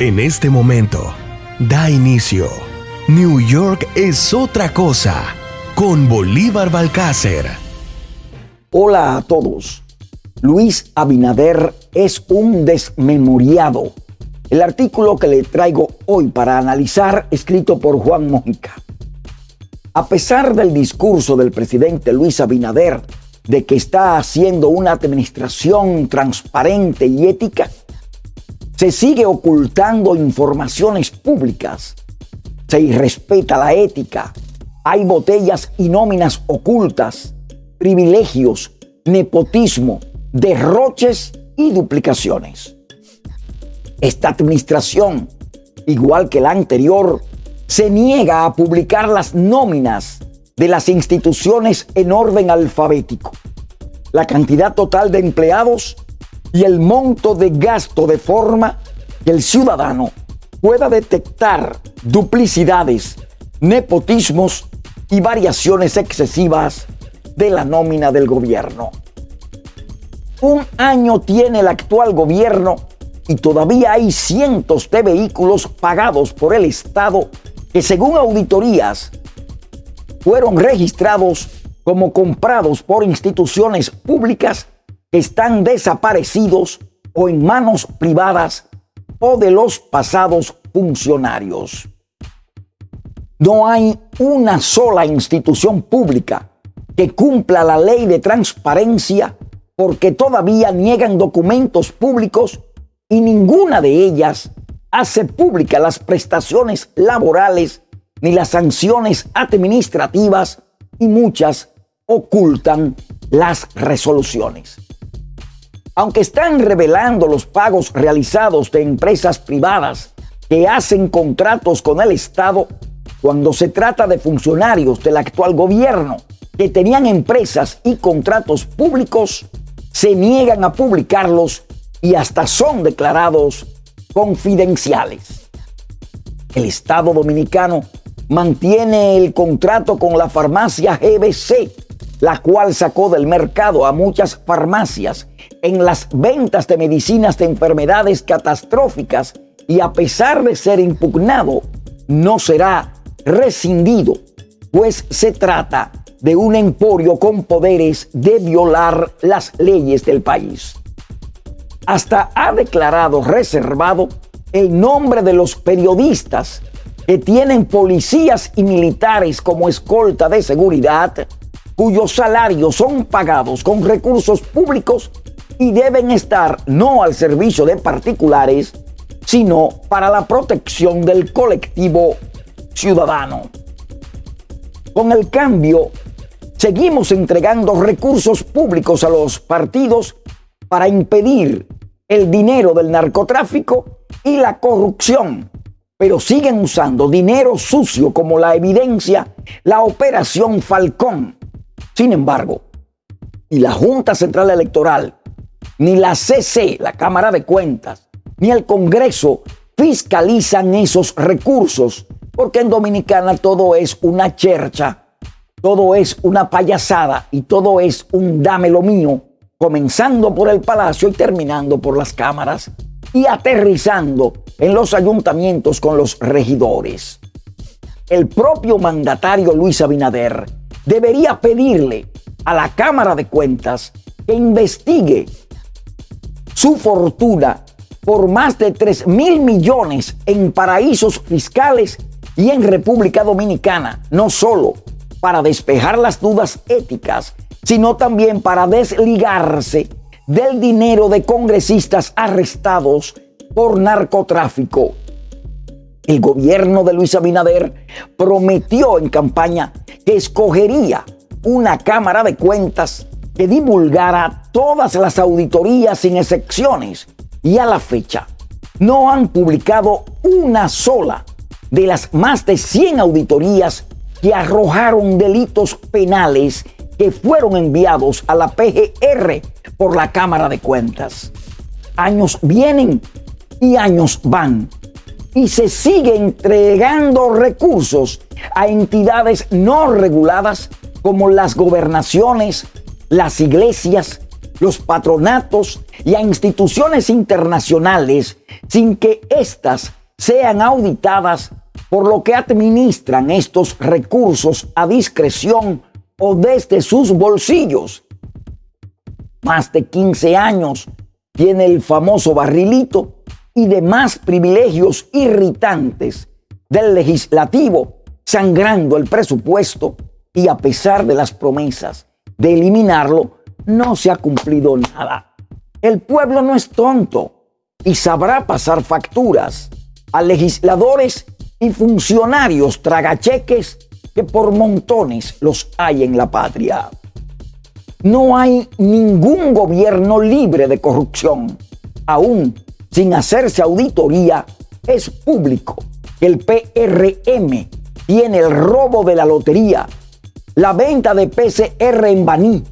En este momento, da inicio. New York es otra cosa con Bolívar Balcácer. Hola a todos. Luis Abinader es un desmemoriado. El artículo que le traigo hoy para analizar, escrito por Juan Mojica. A pesar del discurso del presidente Luis Abinader de que está haciendo una administración transparente y ética, se sigue ocultando informaciones públicas, se irrespeta la ética, hay botellas y nóminas ocultas, privilegios, nepotismo, derroches y duplicaciones. Esta administración, igual que la anterior, se niega a publicar las nóminas de las instituciones en orden alfabético, la cantidad total de empleados y el monto de gasto de forma que el ciudadano pueda detectar duplicidades, nepotismos y variaciones excesivas de la nómina del gobierno. Un año tiene el actual gobierno y todavía hay cientos de vehículos pagados por el Estado que según auditorías fueron registrados como comprados por instituciones públicas están desaparecidos o en manos privadas o de los pasados funcionarios. No hay una sola institución pública que cumpla la ley de transparencia porque todavía niegan documentos públicos y ninguna de ellas hace pública las prestaciones laborales ni las sanciones administrativas y muchas ocultan las resoluciones aunque están revelando los pagos realizados de empresas privadas que hacen contratos con el Estado, cuando se trata de funcionarios del actual gobierno que tenían empresas y contratos públicos, se niegan a publicarlos y hasta son declarados confidenciales. El Estado dominicano mantiene el contrato con la farmacia GBC, la cual sacó del mercado a muchas farmacias en las ventas de medicinas de enfermedades catastróficas y a pesar de ser impugnado, no será rescindido, pues se trata de un emporio con poderes de violar las leyes del país. Hasta ha declarado reservado el nombre de los periodistas que tienen policías y militares como escolta de seguridad, cuyos salarios son pagados con recursos públicos y deben estar no al servicio de particulares, sino para la protección del colectivo ciudadano. Con el cambio, seguimos entregando recursos públicos a los partidos para impedir el dinero del narcotráfico y la corrupción, pero siguen usando dinero sucio como la evidencia la operación Falcón. Sin embargo, y la Junta Central Electoral ni la CC, la Cámara de Cuentas, ni el Congreso fiscalizan esos recursos, porque en Dominicana todo es una chercha, todo es una payasada y todo es un dame lo mío, comenzando por el Palacio y terminando por las cámaras y aterrizando en los ayuntamientos con los regidores. El propio mandatario Luis Abinader debería pedirle a la Cámara de Cuentas que investigue su fortuna por más de 3 mil millones en paraísos fiscales y en República Dominicana, no solo para despejar las dudas éticas, sino también para desligarse del dinero de congresistas arrestados por narcotráfico. El gobierno de Luis Abinader prometió en campaña que escogería una Cámara de Cuentas que divulgara todas las auditorías sin excepciones y a la fecha no han publicado una sola de las más de 100 auditorías que arrojaron delitos penales que fueron enviados a la PGR por la Cámara de Cuentas. Años vienen y años van y se sigue entregando recursos a entidades no reguladas como las gobernaciones, las iglesias los patronatos y a instituciones internacionales sin que éstas sean auditadas por lo que administran estos recursos a discreción o desde sus bolsillos. Más de 15 años tiene el famoso barrilito y demás privilegios irritantes del legislativo, sangrando el presupuesto y a pesar de las promesas de eliminarlo, no se ha cumplido nada. El pueblo no es tonto y sabrá pasar facturas a legisladores y funcionarios tragacheques que por montones los hay en la patria. No hay ningún gobierno libre de corrupción. Aún sin hacerse auditoría, es público que el PRM tiene el robo de la lotería, la venta de PCR en Baní,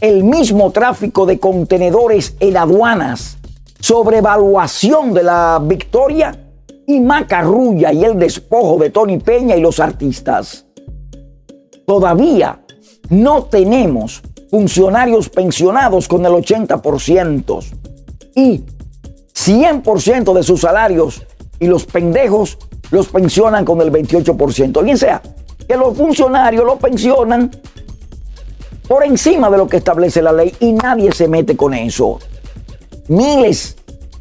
el mismo tráfico de contenedores en aduanas, sobrevaluación de la victoria y macarrulla y el despojo de Tony Peña y los artistas. Todavía no tenemos funcionarios pensionados con el 80% y 100% de sus salarios y los pendejos los pensionan con el 28%. Bien sea que los funcionarios los pensionan por encima de lo que establece la ley y nadie se mete con eso. Miles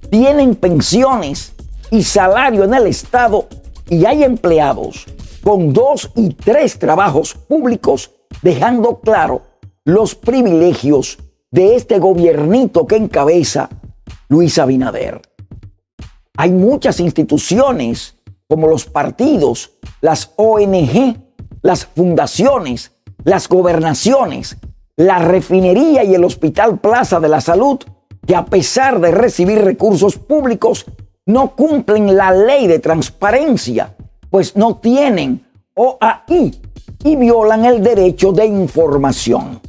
tienen pensiones y salario en el Estado y hay empleados con dos y tres trabajos públicos dejando claro los privilegios de este gobiernito que encabeza Luis Abinader. Hay muchas instituciones como los partidos, las ONG, las fundaciones, las gobernaciones, la refinería y el Hospital Plaza de la Salud, que a pesar de recibir recursos públicos, no cumplen la ley de transparencia, pues no tienen OAI y violan el derecho de información.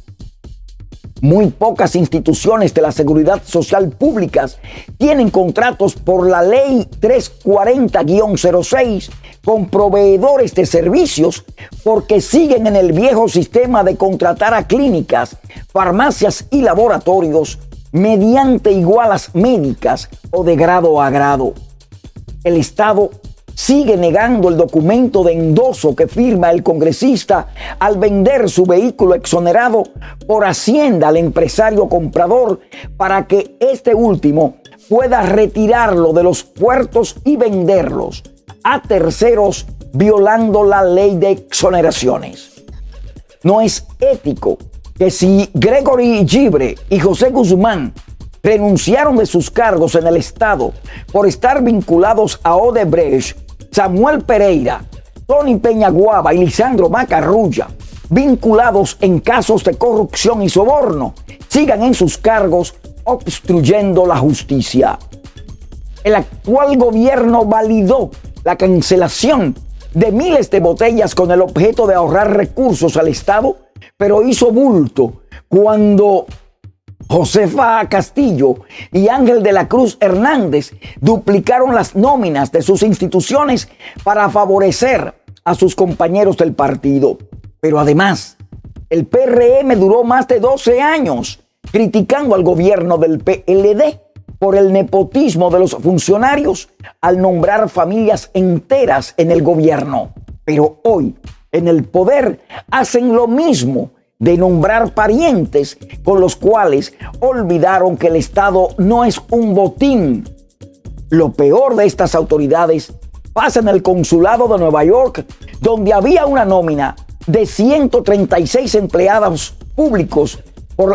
Muy pocas instituciones de la seguridad social públicas tienen contratos por la ley 340-06 con proveedores de servicios porque siguen en el viejo sistema de contratar a clínicas, farmacias y laboratorios mediante igualas médicas o de grado a grado. El Estado sigue negando el documento de endoso que firma el congresista al vender su vehículo exonerado por Hacienda al empresario comprador para que este último pueda retirarlo de los puertos y venderlos a terceros violando la ley de exoneraciones. No es ético que si Gregory Gibre y José Guzmán renunciaron de sus cargos en el Estado por estar vinculados a Odebrecht Samuel Pereira, Tony Peñaguaba y Lisandro Macarrulla, vinculados en casos de corrupción y soborno, sigan en sus cargos obstruyendo la justicia. El actual gobierno validó la cancelación de miles de botellas con el objeto de ahorrar recursos al Estado, pero hizo bulto cuando Josefa Castillo y Ángel de la Cruz Hernández duplicaron las nóminas de sus instituciones para favorecer a sus compañeros del partido. Pero además, el PRM duró más de 12 años criticando al gobierno del PLD por el nepotismo de los funcionarios al nombrar familias enteras en el gobierno. Pero hoy, en el poder, hacen lo mismo de nombrar parientes con los cuales olvidaron que el Estado no es un botín. Lo peor de estas autoridades pasa en el consulado de Nueva York, donde había una nómina de 136 empleados públicos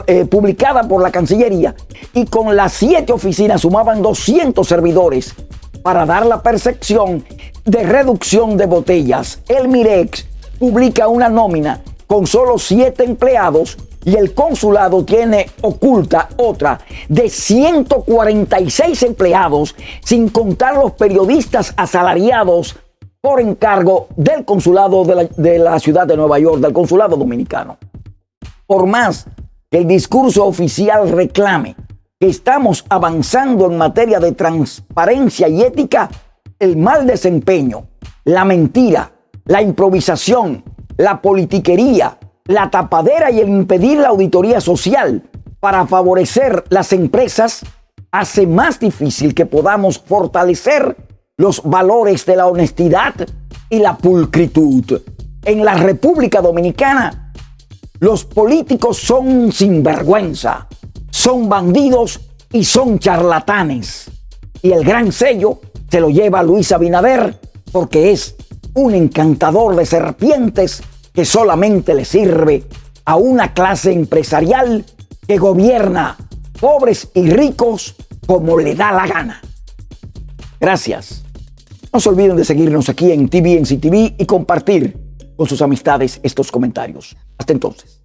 eh, publicada por la Cancillería y con las siete oficinas sumaban 200 servidores para dar la percepción de reducción de botellas. El Mirex publica una nómina con solo siete empleados y el consulado tiene oculta otra de 146 empleados, sin contar los periodistas asalariados por encargo del consulado de la, de la, ciudad de Nueva York, del consulado dominicano. Por más que el discurso oficial reclame que estamos avanzando en materia de transparencia y ética, el mal desempeño, la mentira, la improvisación, la politiquería, la tapadera y el impedir la auditoría social para favorecer las empresas hace más difícil que podamos fortalecer los valores de la honestidad y la pulcritud. En la República Dominicana, los políticos son sinvergüenza, son bandidos y son charlatanes. Y el gran sello se lo lleva Luis Abinader porque es un encantador de serpientes que solamente le sirve a una clase empresarial que gobierna pobres y ricos como le da la gana. Gracias. No se olviden de seguirnos aquí en TVNC TV y compartir con sus amistades estos comentarios. Hasta entonces.